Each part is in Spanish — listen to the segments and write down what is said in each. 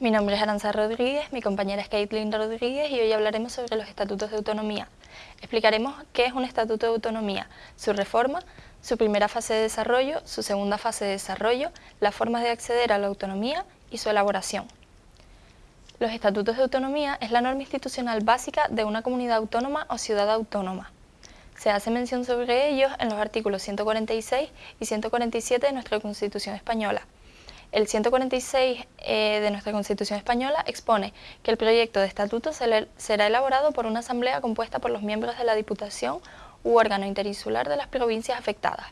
Mi nombre es Aranza Rodríguez, mi compañera es Caitlin Rodríguez y hoy hablaremos sobre los estatutos de autonomía. Explicaremos qué es un estatuto de autonomía, su reforma, su primera fase de desarrollo, su segunda fase de desarrollo, las formas de acceder a la autonomía y su elaboración. Los estatutos de autonomía es la norma institucional básica de una comunidad autónoma o ciudad autónoma. Se hace mención sobre ellos en los artículos 146 y 147 de nuestra Constitución Española. El 146 eh, de nuestra Constitución Española expone que el proyecto de estatuto será elaborado por una asamblea compuesta por los miembros de la Diputación u órgano interinsular de las provincias afectadas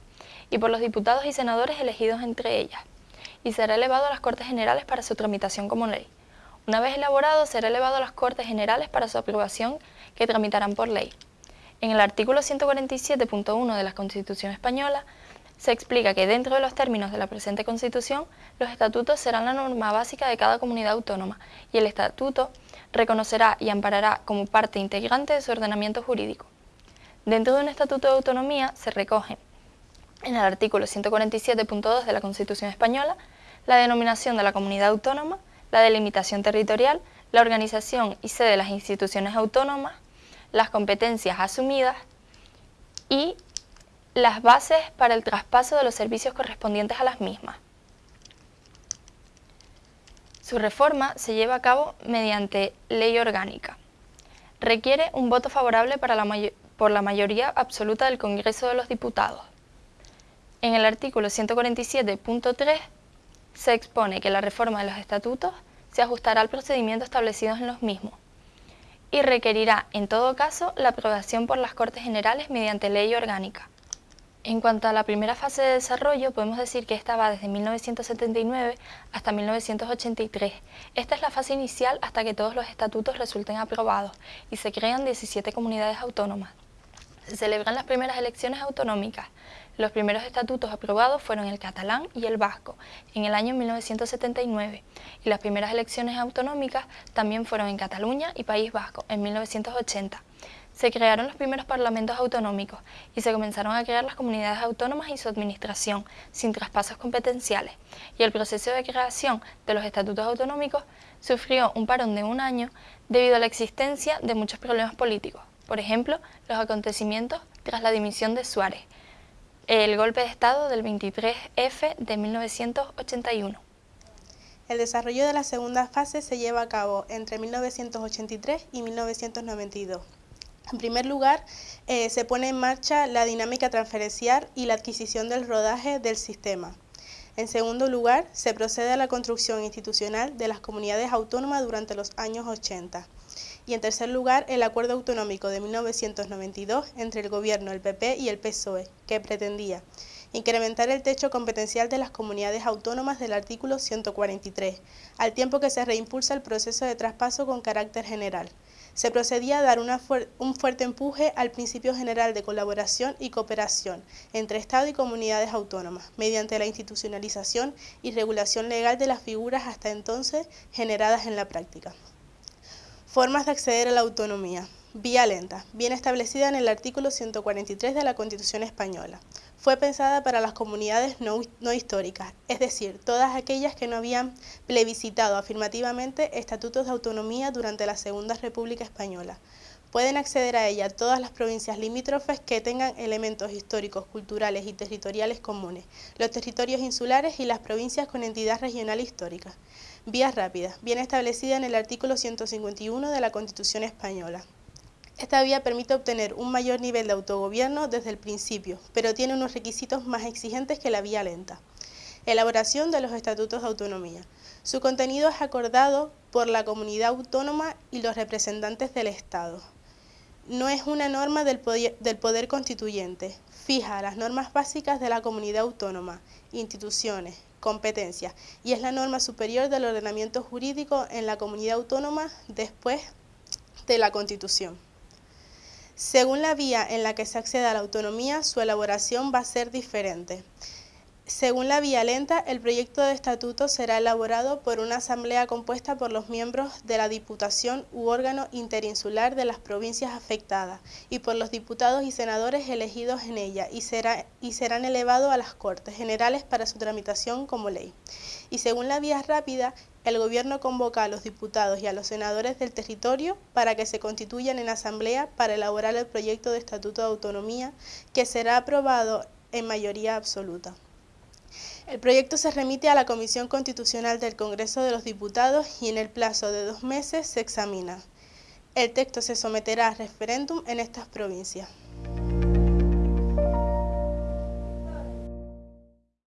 y por los diputados y senadores elegidos entre ellas, y será elevado a las Cortes Generales para su tramitación como ley. Una vez elaborado, será elevado a las Cortes Generales para su aprobación, que tramitarán por ley. En el artículo 147.1 de la Constitución Española se explica que dentro de los términos de la presente Constitución, los estatutos serán la norma básica de cada comunidad autónoma y el estatuto reconocerá y amparará como parte integrante de su ordenamiento jurídico. Dentro de un estatuto de autonomía se recoge en el artículo 147.2 de la Constitución Española la denominación de la comunidad autónoma, la delimitación territorial, la organización y sede de las instituciones autónomas, las competencias asumidas y las bases para el traspaso de los servicios correspondientes a las mismas. Su reforma se lleva a cabo mediante ley orgánica. Requiere un voto favorable por la mayoría absoluta del Congreso de los Diputados. En el artículo 147.3 se expone que la reforma de los estatutos se ajustará al procedimiento establecido en los mismos y requerirá, en todo caso, la aprobación por las Cortes Generales mediante ley orgánica. En cuanto a la primera fase de desarrollo, podemos decir que esta va desde 1979 hasta 1983. Esta es la fase inicial hasta que todos los estatutos resulten aprobados y se crean 17 comunidades autónomas. Se celebran las primeras elecciones autonómicas. Los primeros estatutos aprobados fueron el catalán y el vasco en el año 1979 y las primeras elecciones autonómicas también fueron en Cataluña y País Vasco en 1980 se crearon los primeros parlamentos autonómicos y se comenzaron a crear las comunidades autónomas y su administración, sin traspasos competenciales, y el proceso de creación de los estatutos autonómicos sufrió un parón de un año debido a la existencia de muchos problemas políticos, por ejemplo, los acontecimientos tras la dimisión de Suárez, el golpe de Estado del 23F de 1981. El desarrollo de la segunda fase se lleva a cabo entre 1983 y 1992. En primer lugar, eh, se pone en marcha la dinámica transferencial y la adquisición del rodaje del sistema. En segundo lugar, se procede a la construcción institucional de las comunidades autónomas durante los años 80. Y en tercer lugar, el acuerdo autonómico de 1992 entre el gobierno, el PP y el PSOE, que pretendía incrementar el techo competencial de las comunidades autónomas del artículo 143, al tiempo que se reimpulsa el proceso de traspaso con carácter general se procedía a dar un fuerte empuje al principio general de colaboración y cooperación entre Estado y comunidades autónomas, mediante la institucionalización y regulación legal de las figuras hasta entonces generadas en la práctica. Formas de acceder a la autonomía. Vía lenta, bien establecida en el artículo 143 de la Constitución Española. Fue pensada para las comunidades no, históricas, es decir, todas aquellas que no habían plebiscitado afirmativamente estatutos de autonomía durante la Segunda República Española. Pueden acceder a ella todas las provincias limítrofes que tengan elementos históricos, culturales y territoriales comunes, los territorios insulares y las provincias con entidad regional histórica. Vías rápidas, bien establecida en el artículo 151 de la Constitución Española. Esta vía permite obtener un mayor nivel de autogobierno desde el principio, pero tiene unos requisitos más exigentes que la vía lenta. Elaboración de los estatutos de autonomía. Su contenido es acordado por la comunidad autónoma y los representantes del Estado. No es una norma del poder, constituyente. Fija las normas básicas de la comunidad autónoma, instituciones, competencias y es la norma superior del ordenamiento jurídico en la comunidad autónoma después de la Constitución. Según la vía en la que se acceda a la autonomía, su elaboración va a ser diferente. Según la vía lenta, el proyecto de estatuto será elaborado por una asamblea compuesta por los miembros de la Diputación u órgano interinsular de las provincias afectadas y por los diputados y senadores elegidos en ella y, será, y serán elevados a las Cortes Generales para su tramitación como ley. Y según la vía rápida, el Gobierno convoca a los diputados y a los senadores del territorio para que se constituyan en asamblea para elaborar el proyecto de Estatuto de Autonomía que será aprobado en mayoría absoluta. El proyecto se remite a la Comisión Constitucional del Congreso de los Diputados y en el plazo de dos meses se examina. El texto se someterá a referéndum en estas provincias.